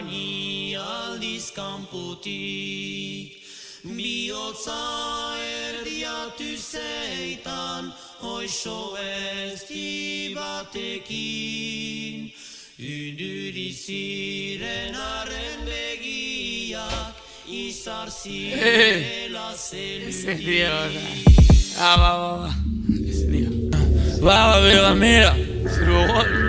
ni aldiz kanpotik Biotza erdiatu zeitan Hoixo ez batekin Uduri ziren arren begiak Izar zirela zelutik Ah, va, va, va. Va, va, mira, mira. Ah.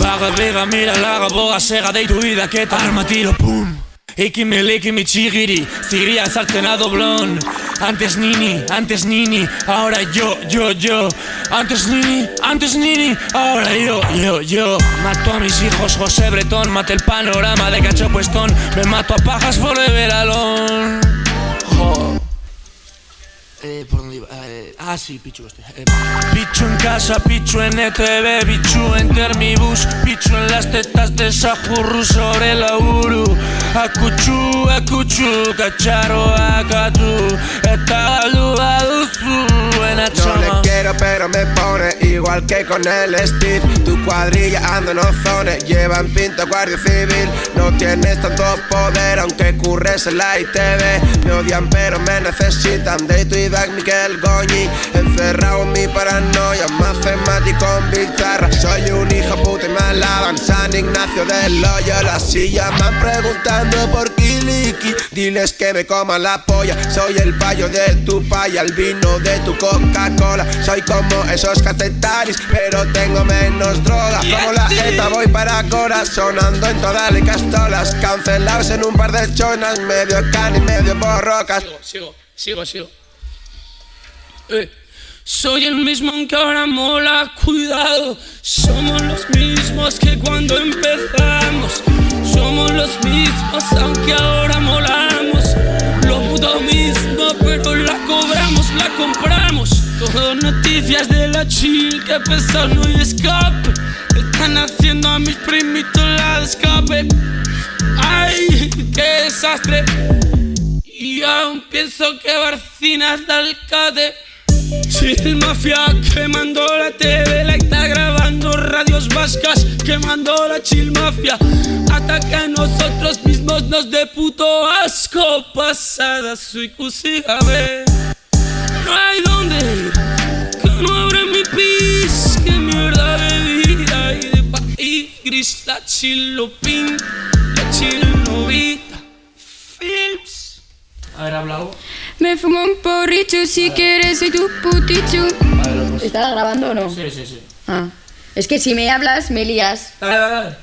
Baga, bega, mira, laga, boga, sega, deitu idaketa Armatilo, pum. Ekin leki mi txigiri Ziria sartzen a doblon Antes nini, antes nini Ahora yo, yo, yo. Antes nini, antes nini Ahora yo, yo, yo. Mato a mis hijos, José Bretón Mate el panorama de cacho puestón. Me mato a pajas forever alone Jo eh, ¿por dónde iba? Eh, ah, sí, Pichu este. Eh, Pichu en casa, Pichu en ETV, Pichu en Termibus, Pichu en las tetas de Sajurru sobre la Uru. Akuchu, akuchu, kacharo, akatu, eta galua duzu, buena No le pero me pone igual que con el Steve. Tu cuadrilla anda en ozones, llevan pinto guardia civil. No tienes tanto poder aunque curres en la ITV Me odian pero me necesitan. De tu Isaac Miquel Goñi. Encerrado en mi paranoia, matemático en guitarra Soy un hijo puta y me alaban San Ignacio del Loyola Si llaman preguntando por Kiliki. Diles que me coman la polla Soy el payo de tu paya, el vino de tu Coca-Cola. Soy como esos cacetaris, pero tengo menos droga. Como la jeta voy para Cora, sonando en todas las castolas. Cancelados en un par de chonas, medio can y medio borrocas Sigo, sigo, sigo, sigo. Eh. Soy el mismo aunque ahora mola, cuidado. Somos los mismos que cuando empezamos. Somos los mismos aunque ahora molamos. Lo puto mismo pero la cobramos, la compramos. Todo noticias de la chill que pesa no hay escape. Están haciendo a mis primitos la de escape. Ay, qué desastre. Y aún pienso que Barcina es de alcalde Chill Mafia quemando la TV, la está grabando radios vascas, quemando la Chill Mafia. Que a nosotros mismos nos de puto asco. Pasada soy cusigabe. No hay donde que no abre mi pis, que mierda de vida y de país gris. La chilo pin, la chilo vita. Me fumo un porricho si quieres, soy tu putichu. ¿Estás grabando o no? Sí, sí, sí. Ah. Es que si me hablas, me lías. Dale, dale, dale.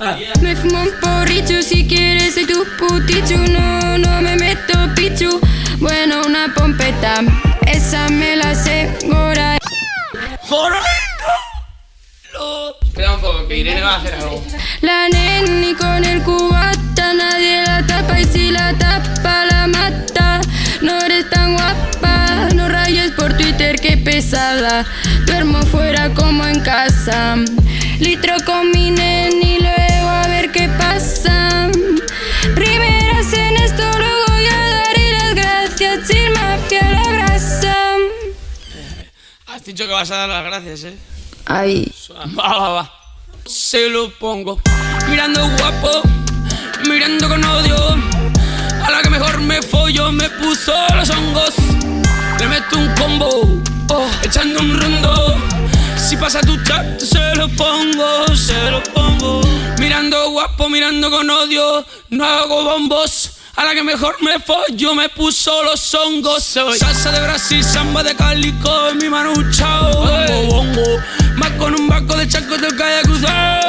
Ah. Me fumo un porricho si quieres, soy tu putichu. No, no me meto pichu. Bueno, una pompeta, esa me la sé, gora. Espera un poco, que Irene va a hacer algo. La neni con el cubata, nadie la tapa y si la tapa la mata. No eres tan guapa, no rayes por Twitter, qué pesada. Duermo fuera como en casa. Litro con mi neni, luego a ver qué pasa. Primeras en esto, luego ya daré las gracias. Chill mafia la brasa. Has dicho que vas a dar las gracias, eh. Ay, Va, va, va. Se lo pongo. Mirando guapo, mirando con odio. A la que mejor me follo, me puso los hongos. Le meto un combo, oh, echando un rondo. Si pasa tu chat, se lo pongo, se lo pongo. Mirando guapo, mirando con odio. No hago bombos. A la que mejor me follo, me puso los hongos. Soy salsa de Brasil, samba de calico, en mi manucha. Bongo, bongo. Más con un barco de chaco de calle cruzar.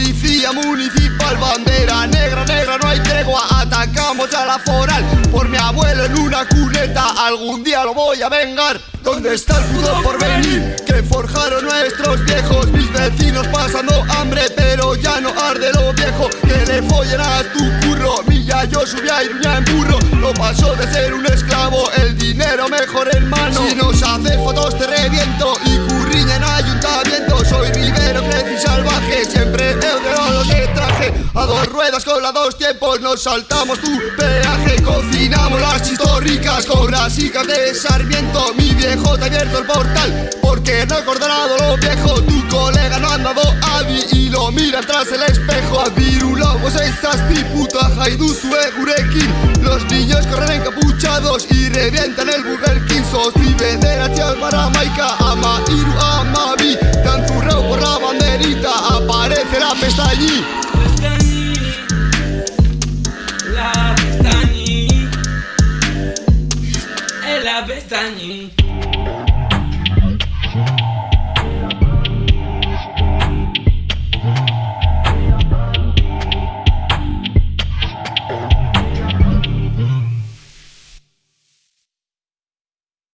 Policía municipal, bandera negra, negra No hay tregua, atacamos a la foral. Por mi abuelo en una cuneta Algún día lo voy a vengar. ¿Dónde está el pudor por venir? Que forjaron nuestros viejos Mis vecinos pasando hambre Pero ya no arde lo viejo. Que le follen a tu curro Milla yo subía a Iruña en burro. Lo pasó de ser un esclavo El dinero mejor en mano. Si nos haces fotos te reviento ruedas con la dos tiempos Nos saltamos tu peaje Cocinamos las chistorricas con las hijas de Sarmiento. Mi viejo te ha abierto el portal Porque no acordado lo viejo. Tu colega no ha andado Adi Y lo mira tras el espejo. Adirulamos estas puta Haiduzu egurekin Los niños corren encapuchados Y revientan el Burger King. Sostibe de la para Maika Ama Iru ama Bi. Tan zurrao por la banderita Aparece la Pestañí, la